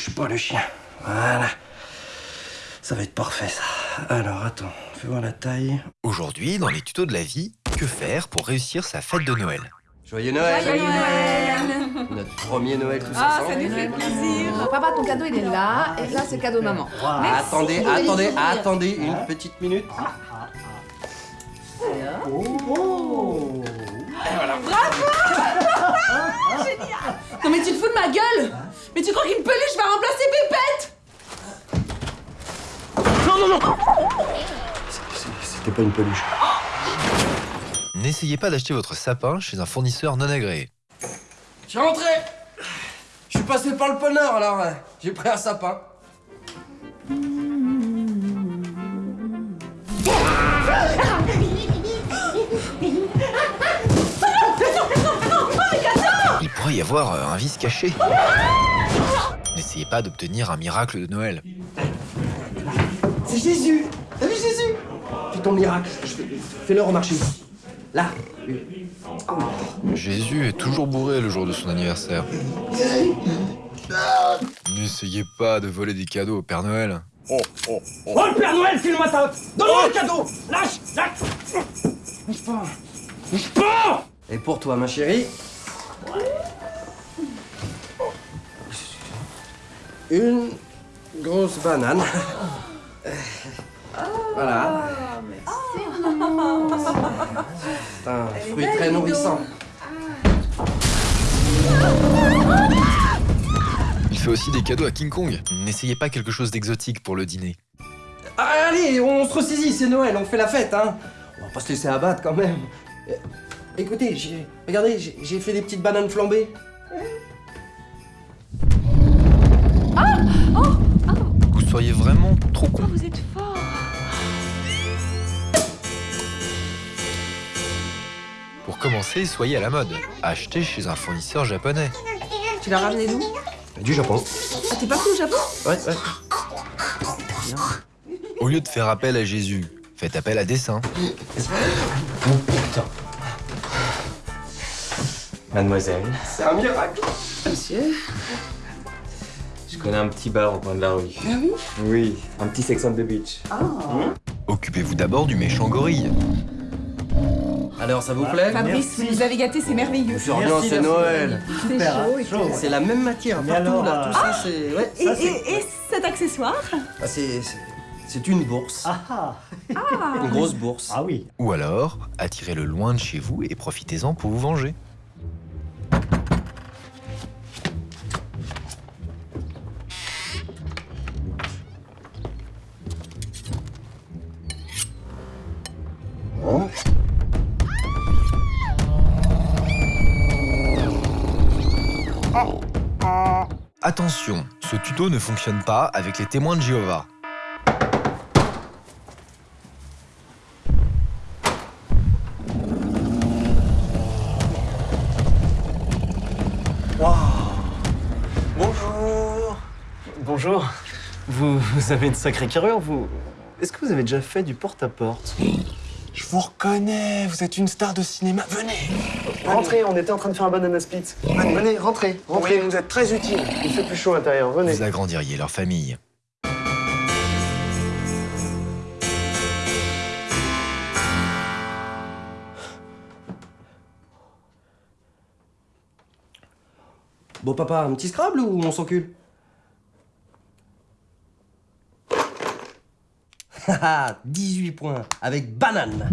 bouge pas le chien. Voilà. Ça va être parfait ça. Alors attends, fais voir la taille. Aujourd'hui, dans les tutos de la vie, que faire pour réussir sa fête de Noël? Joyeux Noël Joyeux Noël Notre premier Noël tous Ah, ensemble. ça nous fait plaisir Papa, ton cadeau, il est là, et là, c'est le cadeau maman. Ah, attendez, attendez, attendez une petite minute. Non mais tu te fous de ma gueule Mais tu crois qu'une peluche va remplacer Pépette? C'est- C'était pas une peluche. N'essayez pas d'acheter votre sapin chez un fournisseur non agréé. Je suis rentré Je suis passé par le ponneur alors euh, j'ai pris un sapin. pourrait y avoir euh, un vice caché. N'essayez pas d'obtenir un miracle de Noël. C'est Jésus T'as vu Jésus? Fais ton miracle. Fais-le remarcher. Là. Jésus est toujours bourré le jour de son anniversaire. N'essayez pas de voler des cadeaux au Père Noël. Oh le Père Noël, file-moi ta hotte Donne-moi le cadeau Lâche Lâche Bouge pas Bouge pas Et pour toi ma chérie. Une grosse banane. Voilà. C'est un fruit très nourrissant. Il fait aussi des cadeaux à King Kong. N'essayez pas quelque chose d'exotique pour le dîner. Ah, allez, on se ressaisit, c'est Noël, on fait la fête, hein. On va pas se laisser abattre quand même. Euh, Écoutez, j'ai, regardez, j'ai j'ai fait des petites bananes flambées. Vous seriez vraiment trop con. Vous êtes fort Pour commencer, soyez à la mode. Achetez chez un fournisseur japonais. Tu l'as ramené d'où? Du Japon. Ah, t'es parti au Japon? Ouais, ouais. Au lieu de faire appel à Jésus, faites appel à dessin. Mademoiselle, C'est un miracle. Monsieur connais un petit bar au coin de la rue. Ah oui Oui, un petit sex on the beach. Occupez-vous d'abord du méchant gorille. Alors, ça vous plaît Fabrice, vous nous avez gâtés, c'est merveilleux. C'est rien, c'est Noël. C'est chaud. C'est la même matière Mais partout, alors, là. Tout ça, c'est... Ouais. Et, et- et cet accessoire Ah, c'est... c'est- C'est une bourse. Ah ah Une grosse bourse. Ah oui Ou alors, attirez-le loin de chez vous et profitez-en pour vous venger. Attention, ce tuto ne fonctionne pas avec les témoins de Jéhovah. Bonjour. Bonjour. Vous, vous avez une sacrée carrure, vous... Est-ce que vous avez déjà fait du porte-à-porte? Je vous reconnais, vous êtes une star de cinéma. Venez Rentrez, on était en train de faire un banana split. Venez, rentrez, Oui, rentrez. vous êtes très utile. Il fait plus chaud à l'intérieur, venez. Vous agrandiriez leur famille. Bon, papa, un petit Scrabble ou on s'encule? 18 points, avec banane.